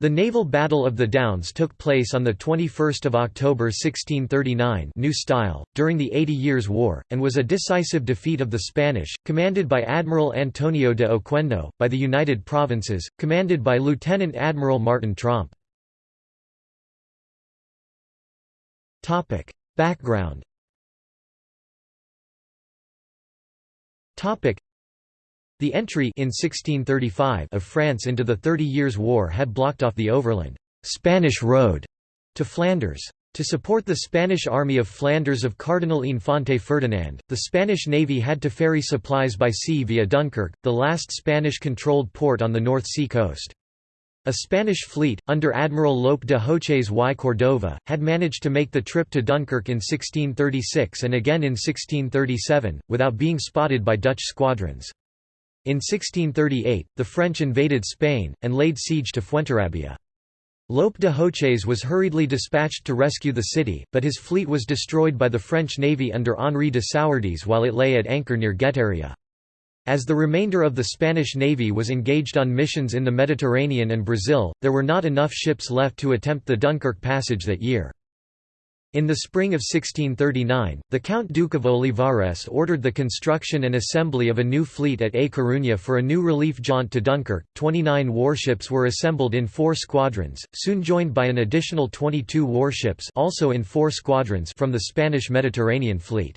The naval Battle of the Downs took place on 21 October 1639 New Style, during the Eighty Years' War, and was a decisive defeat of the Spanish, commanded by Admiral Antonio de Oquendo, by the United Provinces, commanded by Lieutenant Admiral Martin Tromp. Background the entry in 1635 of France into the Thirty Years' War had blocked off the overland Spanish road to Flanders. To support the Spanish army of Flanders of Cardinal Infante Ferdinand, the Spanish navy had to ferry supplies by sea via Dunkirk, the last Spanish-controlled port on the North Sea coast. A Spanish fleet, under Admiral Lope de Hoces y Cordova, had managed to make the trip to Dunkirk in 1636 and again in 1637, without being spotted by Dutch squadrons. In 1638, the French invaded Spain, and laid siege to Fuenterrabía. Lope de Hoces was hurriedly dispatched to rescue the city, but his fleet was destroyed by the French navy under Henri de Sourdis while it lay at anchor near Guetaria. As the remainder of the Spanish navy was engaged on missions in the Mediterranean and Brazil, there were not enough ships left to attempt the Dunkirk passage that year. In the spring of 1639, the Count Duke of Olivares ordered the construction and assembly of a new fleet at A Coruña for a new relief jaunt to Dunkirk. Twenty-nine warships were assembled in four squadrons, soon joined by an additional 22 warships also in four squadrons from the Spanish Mediterranean fleet.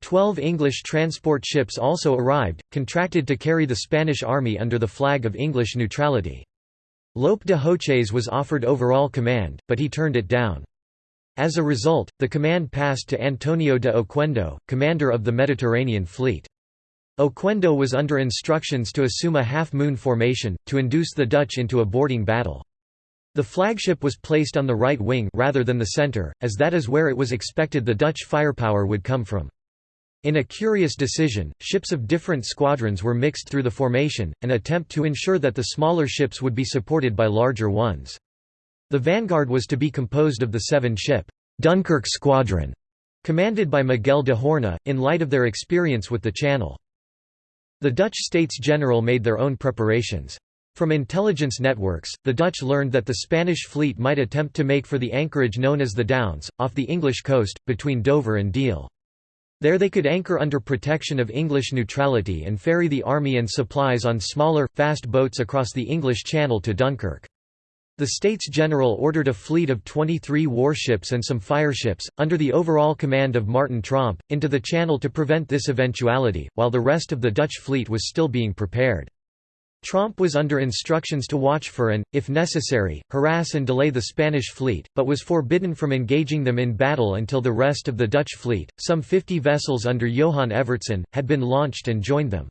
Twelve English transport ships also arrived, contracted to carry the Spanish army under the flag of English neutrality. Lope de Hoces was offered overall command, but he turned it down. As a result, the command passed to Antonio de Oquendo, commander of the Mediterranean fleet. Oquendo was under instructions to assume a half-moon formation, to induce the Dutch into a boarding battle. The flagship was placed on the right wing rather than the center, as that is where it was expected the Dutch firepower would come from. In a curious decision, ships of different squadrons were mixed through the formation, an attempt to ensure that the smaller ships would be supported by larger ones. The vanguard was to be composed of the seven-ship Dunkirk Squadron, commanded by Miguel de Horna, in light of their experience with the Channel. The Dutch States General made their own preparations. From intelligence networks, the Dutch learned that the Spanish fleet might attempt to make for the anchorage known as the Downs, off the English coast, between Dover and Deal. There they could anchor under protection of English neutrality and ferry the army and supplies on smaller, fast boats across the English Channel to Dunkirk. The States General ordered a fleet of 23 warships and some fireships, under the overall command of Martin Tromp, into the Channel to prevent this eventuality, while the rest of the Dutch fleet was still being prepared. Tromp was under instructions to watch for and, if necessary, harass and delay the Spanish fleet, but was forbidden from engaging them in battle until the rest of the Dutch fleet, some 50 vessels under Johan Evertsen, had been launched and joined them.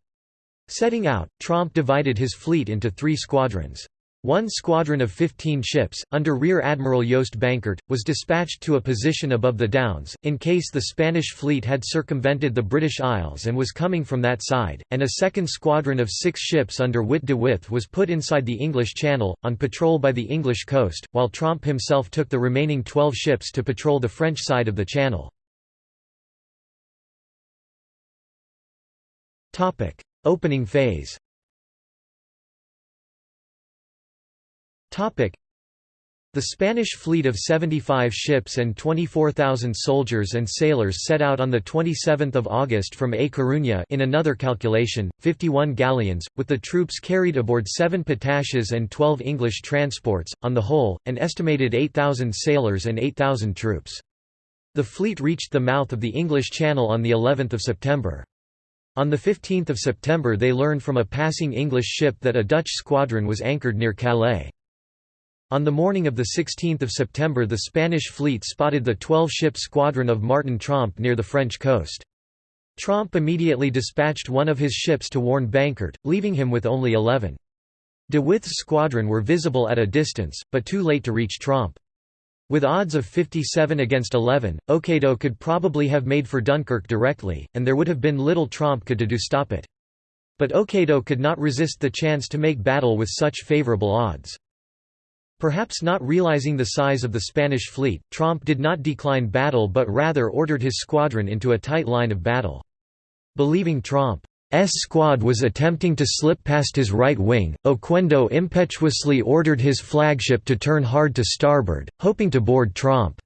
Setting out, Tromp divided his fleet into three squadrons. One squadron of 15 ships, under Rear Admiral Joost Bankert, was dispatched to a position above the Downs, in case the Spanish fleet had circumvented the British Isles and was coming from that side, and a second squadron of six ships under Witte de With was put inside the English Channel, on patrol by the English coast, while Tromp himself took the remaining 12 ships to patrol the French side of the Channel. Opening phase The Spanish fleet of 75 ships and 24,000 soldiers and sailors set out on 27 August from A Coruña in another calculation, 51 galleons, with the troops carried aboard 7 pataches and 12 English transports, on the whole, an estimated 8,000 sailors and 8,000 troops. The fleet reached the mouth of the English Channel on of September. On 15 September they learned from a passing English ship that a Dutch squadron was anchored near Calais. On the morning of 16 September the Spanish fleet spotted the 12-ship squadron of Martin Tromp near the French coast. Tromp immediately dispatched one of his ships to warn Bankert, leaving him with only 11. De With's squadron were visible at a distance, but too late to reach Tromp. With odds of 57 against 11, Oquendo could probably have made for Dunkirk directly, and there would have been little Tromp could do to stop it. But Oquendo could not resist the chance to make battle with such favourable odds. Perhaps not realizing the size of the Spanish fleet, Tromp did not decline battle but rather ordered his squadron into a tight line of battle. Believing Tromp squad was attempting to slip past his right wing, Oquendo impetuously ordered his flagship to turn hard to starboard, hoping to board Tromp's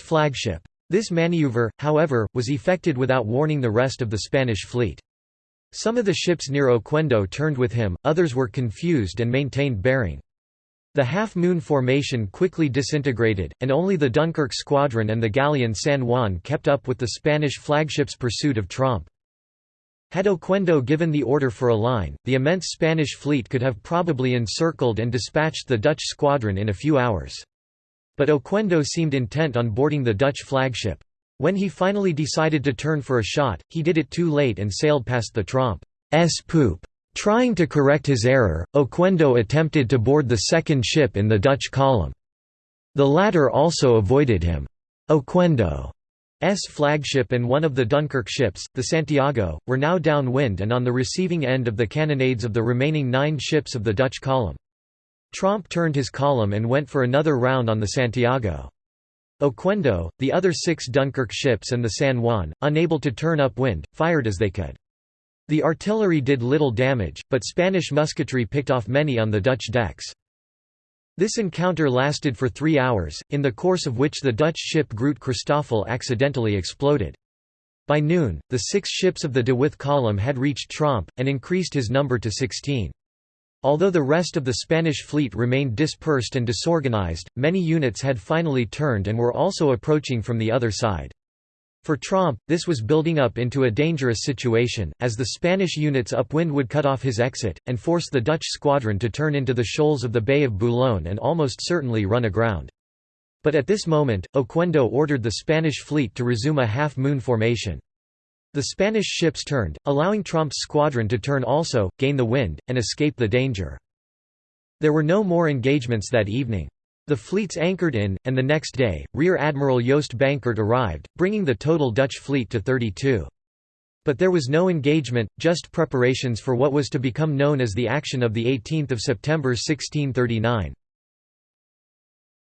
flagship. This maneuver, however, was effected without warning the rest of the Spanish fleet. Some of the ships near Oquendo turned with him, others were confused and maintained bearing. The half-moon formation quickly disintegrated, and only the Dunkirk squadron and the galleon San Juan kept up with the Spanish flagship's pursuit of Tromp. Had Oquendo given the order for a line, the immense Spanish fleet could have probably encircled and dispatched the Dutch squadron in a few hours. But Oquendo seemed intent on boarding the Dutch flagship. When he finally decided to turn for a shot, he did it too late and sailed past the Tromp's poop. Trying to correct his error, Oquendo attempted to board the second ship in the Dutch column. The latter also avoided him. Oquendo's flagship and one of the Dunkirk ships, the Santiago, were now downwind and on the receiving end of the cannonades of the remaining nine ships of the Dutch column. Tromp turned his column and went for another round on the Santiago. Oquendo, the other six Dunkirk ships and the San Juan, unable to turn upwind, fired as they could. The artillery did little damage, but Spanish musketry picked off many on the Dutch decks. This encounter lasted for three hours, in the course of which the Dutch ship Groot Christoffel accidentally exploded. By noon, the six ships of the De With column had reached Tromp, and increased his number to 16. Although the rest of the Spanish fleet remained dispersed and disorganized, many units had finally turned and were also approaching from the other side. For Tromp, this was building up into a dangerous situation, as the Spanish units upwind would cut off his exit, and force the Dutch squadron to turn into the shoals of the Bay of Boulogne and almost certainly run aground. But at this moment, Oquendo ordered the Spanish fleet to resume a half-moon formation. The Spanish ships turned, allowing Tromp's squadron to turn also, gain the wind, and escape the danger. There were no more engagements that evening. The fleets anchored in, and the next day, Rear Admiral Joost Bankert arrived, bringing the total Dutch fleet to 32. But there was no engagement, just preparations for what was to become known as the action of 18 September 1639.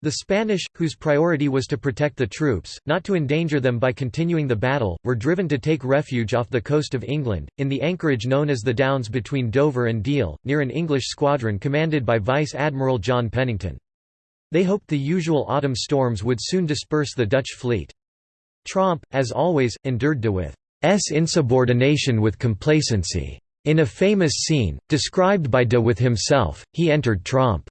The Spanish, whose priority was to protect the troops, not to endanger them by continuing the battle, were driven to take refuge off the coast of England, in the anchorage known as the Downs between Dover and Deal, near an English squadron commanded by Vice Admiral John Pennington. They hoped the usual autumn storms would soon disperse the Dutch fleet. Tromp, as always, endured de With's insubordination with complacency. In a famous scene, described by de With himself, he entered Tromp's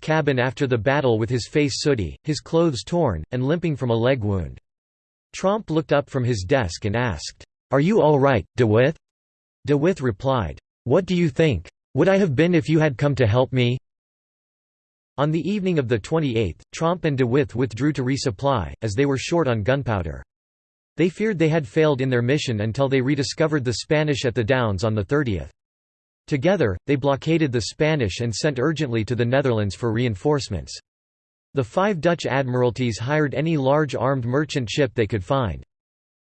cabin after the battle with his face sooty, his clothes torn, and limping from a leg wound. Tromp looked up from his desk and asked, "'Are you all right, De With?' De With replied, "'What do you think? Would I have been if you had come to help me?' On the evening of the 28th, Tromp and De With withdrew to resupply, as they were short on gunpowder. They feared they had failed in their mission until they rediscovered the Spanish at the Downs on the 30th. Together, they blockaded the Spanish and sent urgently to the Netherlands for reinforcements. The five Dutch admiralties hired any large armed merchant ship they could find.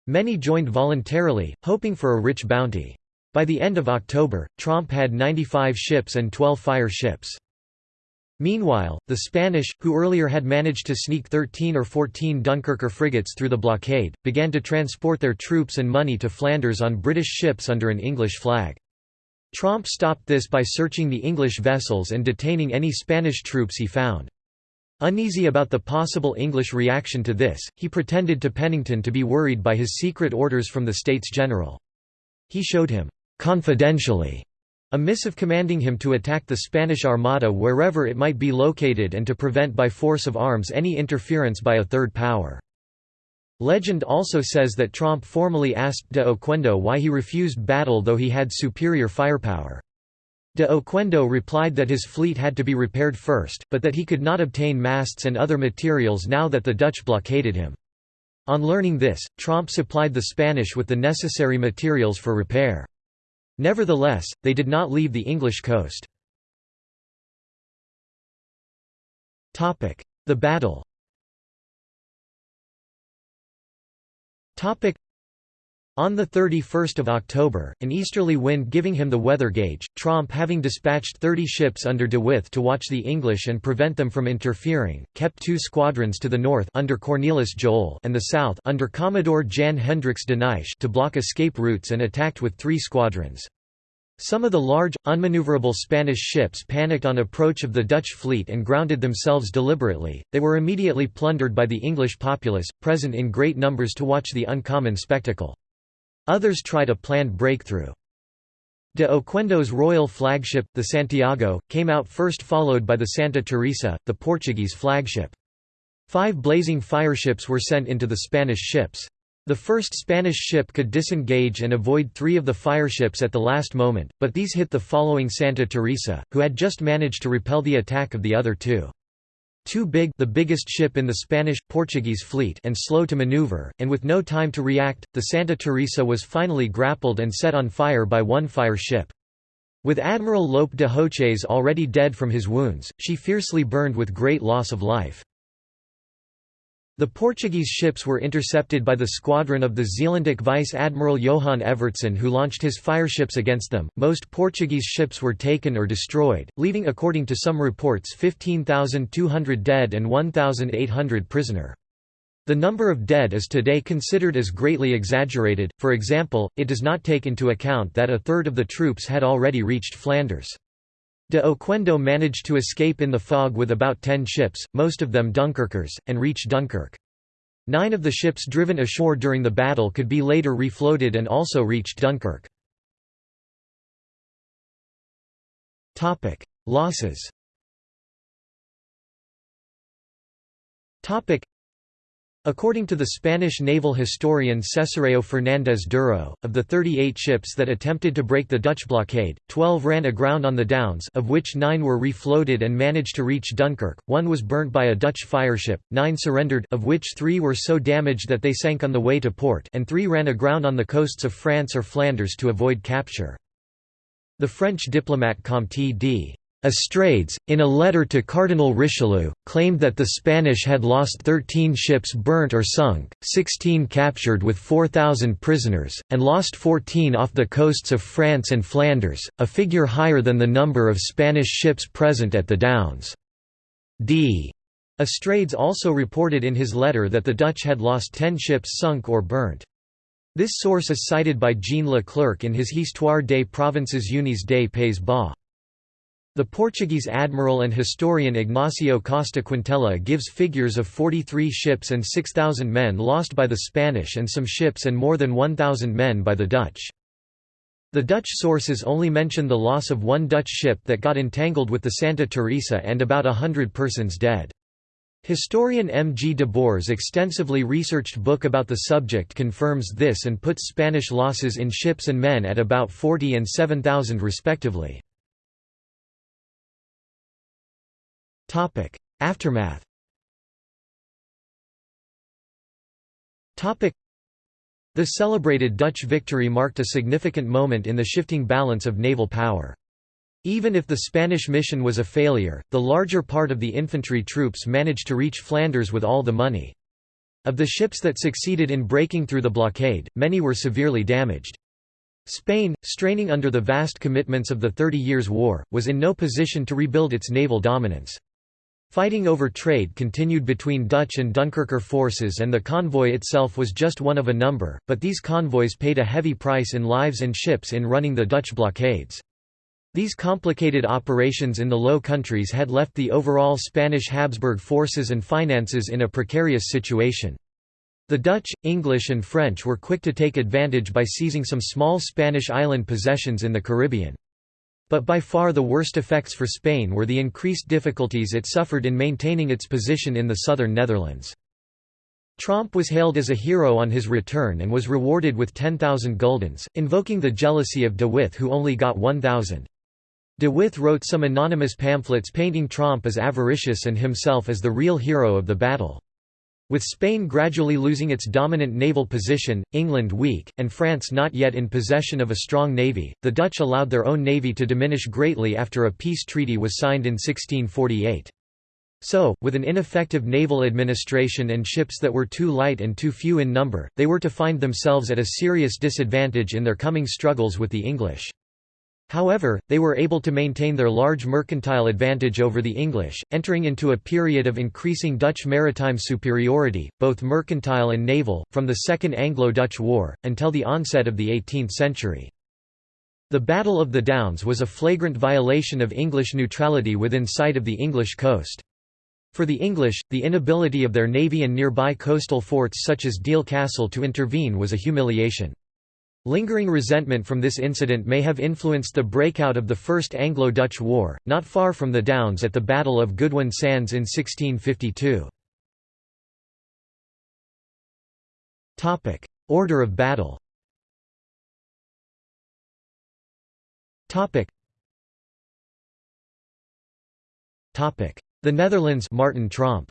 Many joined voluntarily, hoping for a rich bounty. By the end of October, Tromp had 95 ships and 12 fire ships. Meanwhile, the Spanish, who earlier had managed to sneak 13 or 14 Dunkerque frigates through the blockade, began to transport their troops and money to Flanders on British ships under an English flag. Tromp stopped this by searching the English vessels and detaining any Spanish troops he found. Uneasy about the possible English reaction to this, he pretended to Pennington to be worried by his secret orders from the States General. He showed him, confidentially, a missive commanding him to attack the Spanish Armada wherever it might be located and to prevent by force of arms any interference by a third power. Legend also says that Tromp formally asked de Oquendo why he refused battle though he had superior firepower. De Oquendo replied that his fleet had to be repaired first, but that he could not obtain masts and other materials now that the Dutch blockaded him. On learning this, Tromp supplied the Spanish with the necessary materials for repair. Nevertheless, they did not leave the English coast. The battle On 31 October, an easterly wind giving him the weather gauge, Tromp having dispatched 30 ships under de With to watch the English and prevent them from interfering, kept two squadrons to the north under Cornelis Joel and the south under Commodore Jan Hendricks de Nijsch to block escape routes and attacked with three squadrons. Some of the large, unmaneuverable Spanish ships panicked on approach of the Dutch fleet and grounded themselves deliberately. They were immediately plundered by the English populace, present in great numbers to watch the uncommon spectacle. Others tried a planned breakthrough. De Oquendo's royal flagship, the Santiago, came out first followed by the Santa Teresa, the Portuguese flagship. Five blazing fireships were sent into the Spanish ships. The first Spanish ship could disengage and avoid three of the fireships at the last moment, but these hit the following Santa Teresa, who had just managed to repel the attack of the other two. Too big the biggest ship in the Spanish-Portuguese fleet and slow to maneuver, and with no time to react, the Santa Teresa was finally grappled and set on fire by one fire ship. With Admiral Lope de Hoces already dead from his wounds, she fiercely burned with great loss of life. The Portuguese ships were intercepted by the squadron of the Zeelandic Vice Admiral Johan Evertsen who launched his fireships against them. Most Portuguese ships were taken or destroyed, leaving according to some reports 15,200 dead and 1,800 prisoner. The number of dead is today considered as greatly exaggerated, for example, it does not take into account that a third of the troops had already reached Flanders. De Oquendo managed to escape in the fog with about ten ships, most of them Dunkirkers, and reach Dunkirk. Nine of the ships driven ashore during the battle could be later refloated and also reached Dunkirk. Losses According to the Spanish naval historian Cesáreo Fernández Duro, of the 38 ships that attempted to break the Dutch blockade, 12 ran aground on the Downs of which nine were refloated and managed to reach Dunkirk, one was burnt by a Dutch fireship, nine surrendered of which three were so damaged that they sank on the way to port and three ran aground on the coasts of France or Flanders to avoid capture. The French diplomat Comte d. Estrades, in a letter to Cardinal Richelieu, claimed that the Spanish had lost 13 ships burnt or sunk, 16 captured with 4,000 prisoners, and lost 14 off the coasts of France and Flanders, a figure higher than the number of Spanish ships present at the Downs. D. Estrades also reported in his letter that the Dutch had lost 10 ships sunk or burnt. This source is cited by Jean Leclerc in his Histoire des provinces unies des Pays Bas. The Portuguese admiral and historian Ignacio Costa Quintela gives figures of 43 ships and 6,000 men lost by the Spanish and some ships and more than 1,000 men by the Dutch. The Dutch sources only mention the loss of one Dutch ship that got entangled with the Santa Teresa and about a hundred persons dead. Historian M. G. de Boer's extensively researched book about the subject confirms this and puts Spanish losses in ships and men at about 40 and 7,000 respectively. Topic: Aftermath. Topic: The celebrated Dutch victory marked a significant moment in the shifting balance of naval power. Even if the Spanish mission was a failure, the larger part of the infantry troops managed to reach Flanders with all the money. Of the ships that succeeded in breaking through the blockade, many were severely damaged. Spain, straining under the vast commitments of the Thirty Years' War, was in no position to rebuild its naval dominance. Fighting over trade continued between Dutch and Dunkirker forces and the convoy itself was just one of a number, but these convoys paid a heavy price in lives and ships in running the Dutch blockades. These complicated operations in the Low Countries had left the overall Spanish Habsburg forces and finances in a precarious situation. The Dutch, English and French were quick to take advantage by seizing some small Spanish island possessions in the Caribbean. But by far the worst effects for Spain were the increased difficulties it suffered in maintaining its position in the southern Netherlands. Tromp was hailed as a hero on his return and was rewarded with 10,000 guldens, invoking the jealousy of de With who only got 1,000. De With wrote some anonymous pamphlets painting Tromp as avaricious and himself as the real hero of the battle. With Spain gradually losing its dominant naval position, England weak, and France not yet in possession of a strong navy, the Dutch allowed their own navy to diminish greatly after a peace treaty was signed in 1648. So, with an ineffective naval administration and ships that were too light and too few in number, they were to find themselves at a serious disadvantage in their coming struggles with the English. However, they were able to maintain their large mercantile advantage over the English, entering into a period of increasing Dutch maritime superiority, both mercantile and naval, from the Second Anglo-Dutch War, until the onset of the 18th century. The Battle of the Downs was a flagrant violation of English neutrality within sight of the English coast. For the English, the inability of their navy and nearby coastal forts such as Deal Castle to intervene was a humiliation. Lingering resentment from this incident may have influenced the breakout of the First Anglo-Dutch War, not far from the Downs at the Battle of Goodwin Sands in 1652. Order of battle The Netherlands Martin Tromp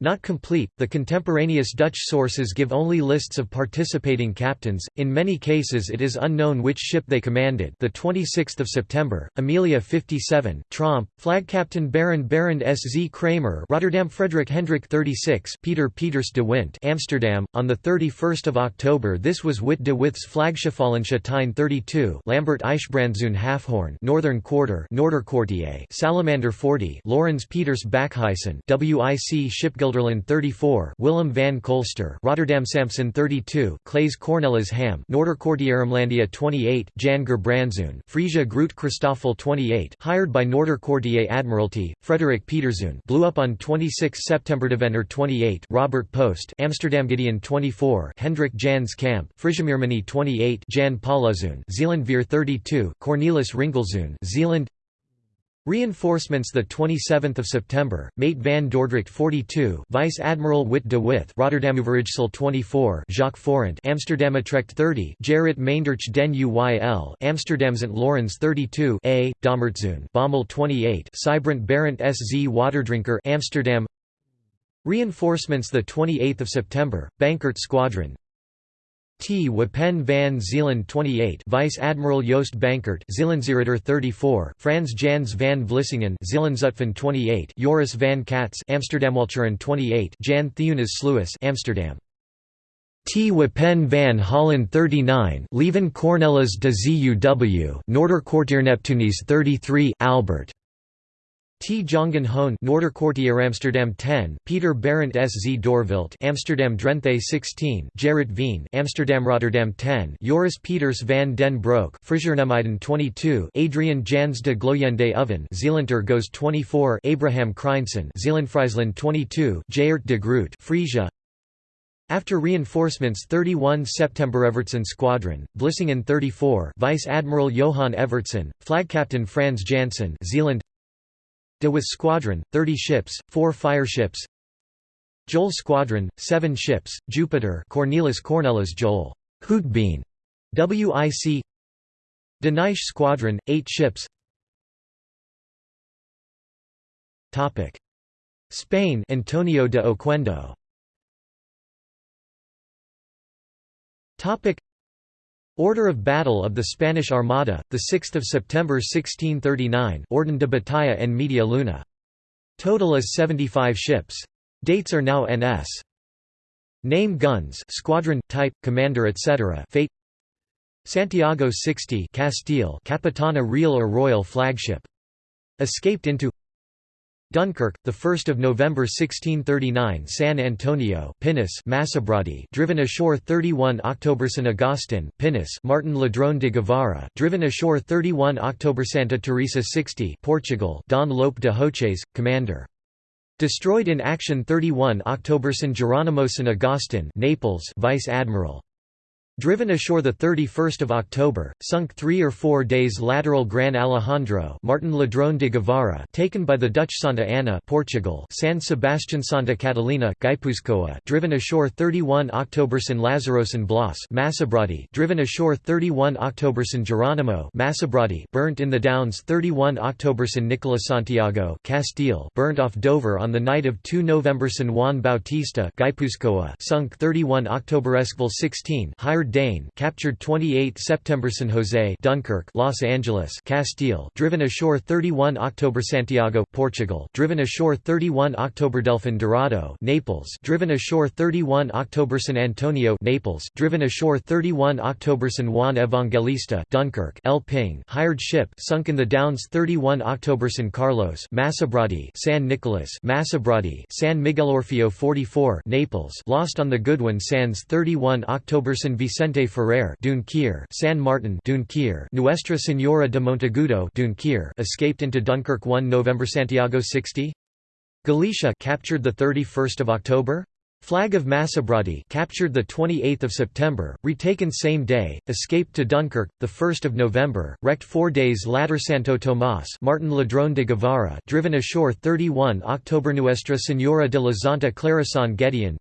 not complete, the contemporaneous Dutch sources give only lists of participating captains. In many cases it is unknown which ship they commanded. The 26th of September, Amelia 57, Tromp, flag captain Baron Baron S. Z. Kramer, Rotterdam Frederick Hendrik 36, Peter Peters de Wint, Amsterdam. On the 31st of October, this was Witte de With's Flagschifalensche Tyne 32, Lambert Eichbrandzoon Halfhorn, Northern Quarter, Salamander 40, Lorenz Peters Bakhuizen, WIC Shipbuilding Gelderland 34 Willem van Kolster Rotterdam Samson 32 Claes Cornelis Ham Noorderkwartierumlandia 28 Jan Gerbrandszoon Frisia Groot Christoffel 28 hired by Noorderkwartier Admiralty Frederik Peterzoon blew up on 26 September Deventer 28 Robert Post Amsterdam Gideon 24 Hendrik Jans Camp Frisiameermanie 28 Jan Pauluzoon Zeelandveer 32 Cornelis Ringelzoon Zeeland Reinforcements the 27th of September, Mate van Dordrecht 42, Vice Admiral Witte de With, Rotterdamuverijssel 24, Jacques Forant, Amsterdamutrecht 30, Gerrit Meindert den Uyl, Amsterdam St Lawrence 32, A, Dommertzoon, Bommel 28, Sybrand Barent SZ Waterdrinker, Amsterdam. Reinforcements the 28th of September, Bankert Squadron, T. Wapen van Zeeland 28 Vice Admiral Joost Bankert Zeelandsritter 34 Frans Jans van Vlissingen Zeelandzutphen 28 Joris van Katz Amsterdamwalcheren 28 Jan Theunis Sluis Amsterdam T. Wapen van Holland 39 Leven Cornelis de ZUW Noorderkwartierneptunis 33 Albert T. Jongen Hoon Amsterdam 10 Peter Barent S. Z. Dorvilt Amsterdam Drenthe 16 Gerrit Veen Amsterdam Rotterdam 10 Joris Peters van den Broek Frisianermuiden 22 Adrian Jans de Gloyende Oven Zeelander Goes 24 Abraham Kreinsen Zeelandfriesland 22 Geert de Groot Frisia. After reinforcements 31 September Evertsen Squadron, Vlissingen 34 Vice Admiral Johan Evertsen, Flag Captain Frans Janssen Zeeland De With Squadron, 30 ships, 4 fireships. Joel Squadron, 7 ships, Jupiter Cornelis Cornelis Joel. Hootbeen, WIC De Squadron, 8 ships. Spain Antonio de Oquendo Order of Battle of the Spanish Armada, 6 September 1639 Orden de Batalla en Media Luna. Total is 75 ships. Dates are now NS. Name guns squadron, type, commander etc. Fate Santiago 60 Castile Capitana Real or Royal flagship. Escaped into Dunkirk, the 1st of November 1639 San Antonio Pinus driven ashore 31 October San Agustin Pinus Martin Ladrone de Guevara driven ashore 31 October Santa Teresa 60 Portugal Don Lope de Hoces commander. Destroyed in action 31 October San Geronimo San Agustin Naples Vice Admiral Driven ashore 31 October, sunk three or four days lateral Gran Alejandro Martin Ladrone de Guevara taken by the Dutch Santa Ana Portugal San Sebastian Santa Catalina Guipuzcoa driven ashore 31 October San Lazaro San Blas Massabradi driven ashore 31 October San Geronimo Massabradi burnt in the Downs 31 October San Nicola Santiago Castile burnt off Dover on the night of 2 November San Juan Bautista Guipuzcoa sunk 31 October Esquivel 16 hired Dane captured 28 September San Jose Dunkirk Los Angeles Castile driven ashore 31 October Santiago Portugal driven ashore 31 October Delfin Dorado Naples driven ashore 31 October San Antonio Naples driven ashore 31 October San Juan Evangelista Dunkirk El Ping hired ship sunk in the Downs 31 October San Carlos Masabrati San Nicolas Masabrati San Miguel Orfeo 44 Naples lost on the Goodwin Sands 31 October San Vicente Ferrer Dunquier San Martin Dunquier Nuestra Señora de Monteagudo Dunquier escaped into Dunkirk 1 November Santiago 60 Galicia captured the 31st of October Flag of Masabrati captured the 28th of September, retaken same day, escaped to Dunkirk the 1st of November, wrecked 4 days later Santo Tomás Martin Ladrón de Guevara driven ashore 31 October Nuestra Señora de la Santa Clara San Gedeon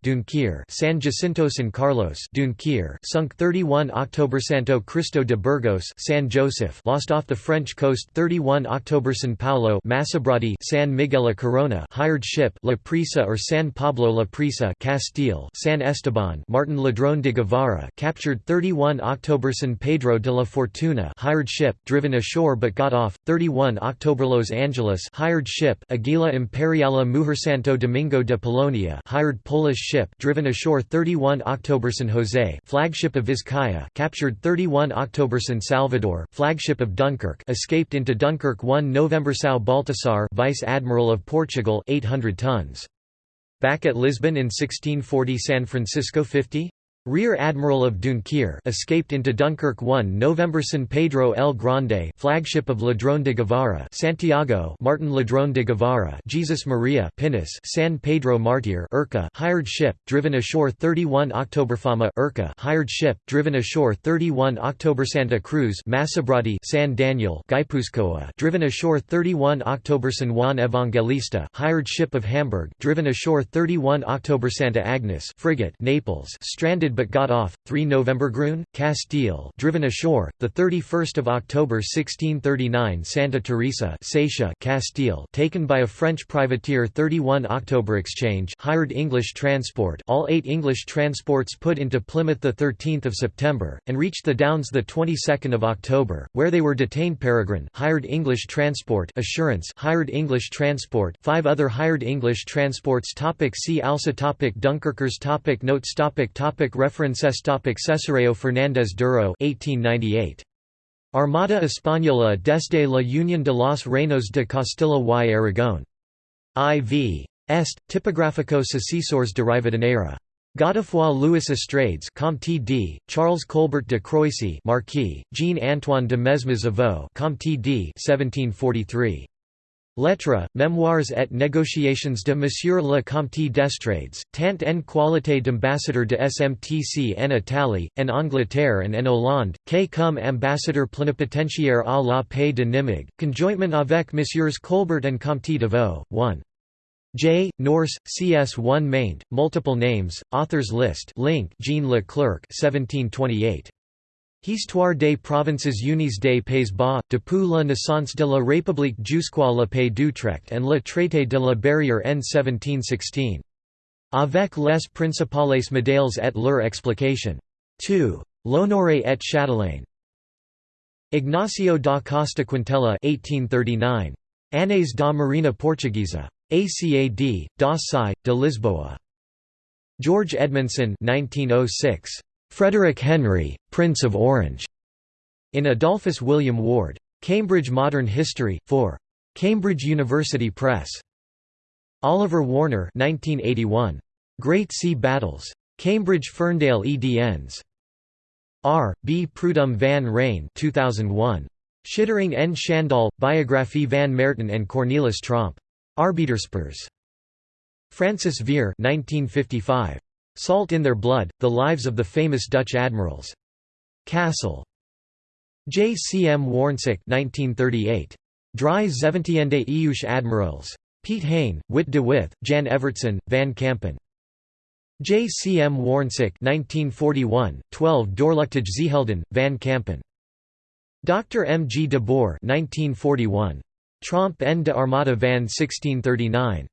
San Jacinto San Carlos Dunquier sunk 31 October Santo Cristo de Burgos San Joseph lost off the French coast 31 October San Paulo Masabrati San Miguel a Corona hired ship La Prisa or San Pablo La Prisa Castile San Esteban Martin Ladrón de Guevara captured 31 October San Pedro de la Fortuna hired ship driven ashore but got off 31 October Los Angeles hired ship Aguila Imperiala Mujer Santo Domingo de Polonia hired Polish ship driven ashore 31 October San Jose flagship of Vizcaya captured 31 October San Salvador flagship of Dunkirk escaped into Dunkirk 1 November São Baltasar Vice Admiral of Portugal 800 tons Back at Lisbon in 1640 San Francisco 50? Rear Admiral of Dunquier escaped into Dunkirk 1 November San Pedro el Grande flagship of Ladrón de Guevara Santiago Martin Ladrón de Guevara Jesus Maria Pinus San Pedro Martir Urca hired ship driven ashore 31 October Fama Urca hired ship driven ashore 31 October Santa Cruz Masabrati San Daniel Guipuzcoa driven ashore 31 October San Juan Evangelista hired ship of Hamburg driven ashore 31 October Santa Agnes frigate Naples stranded but got off. 3 November Grun, Castile, driven ashore. The 31st of October 1639 Santa Teresa, Seixa, Castile, taken by a French privateer. 31 October Exchange, hired English transport. All 8 English transports put into Plymouth the 13th of September and reached the Downs the 22nd of October, where they were detained. Peregrine, hired English transport. Assurance, hired English transport. Five other hired English transports. Topic see also topic Dunkirkers topic Notes topic topic References topic Cesareo Fernández Duro 1898. Armada Española desde la Unión de los Reinos de Castilla y Aragón. IV. Est, Tipográficos Asesores de Rivadeneira. Godefroy Louis Estrades Comte d. Charles Colbert de Croissy Marquis, Jean-Antoine de Mesmes Avaux Comte d. 1743. Lettres, Mémoires et négociations de Monsieur le Comte d'Estrades, tant en qualité d'ambassadeur de SMTC en Italie, en Angleterre and en Hollande, que comme ambassadeur plénipotentiaire à la paix de Nimègue, conjointement avec Messieurs Colbert and Comte de Vaux, 1. J. Nourse, CS1 maint, multiple names, authors list link Jean Leclerc 1728. Histoire des provinces unies des Pays-Bas, depuis la naissance de la République jusqu'à la paix d'Utrecht and le traité de la barrière en 1716. Avec les principales médailles et leur explication. 2. L'Honoré et Châtelain. Ignacio da Costa Quintela 1839. Années da Marina Portuguesa. ACAD, da Sé, de Lisboa. George Edmondson 1906. Frederick Henry, Prince of Orange, in Adolphus William Ward. Cambridge Modern History, 4. Cambridge University Press. Oliver Warner 1981. Great Sea Battles. Cambridge Ferndale EDNs. R. B. Prudhomme van Rijn 2001. Schittering en Schandal, Biographie van Merton and Cornelis Tromp. Arbeiderspers. Francis Vere 1955. Salt in Their Blood, The Lives of the Famous Dutch Admirals. Cassell. J. C. M. Warnsick 1938. Dry Zeventiende Eeuws Admirals. Piet Hein, Wit de With, Jan Evertsen, Van Kampen. J. C. M. Warnsick 1941, 12 Doorluchtige Zeehelden, Van Kampen. Dr. M. G. de Boer 1941. Tromp en de Armada van 1639.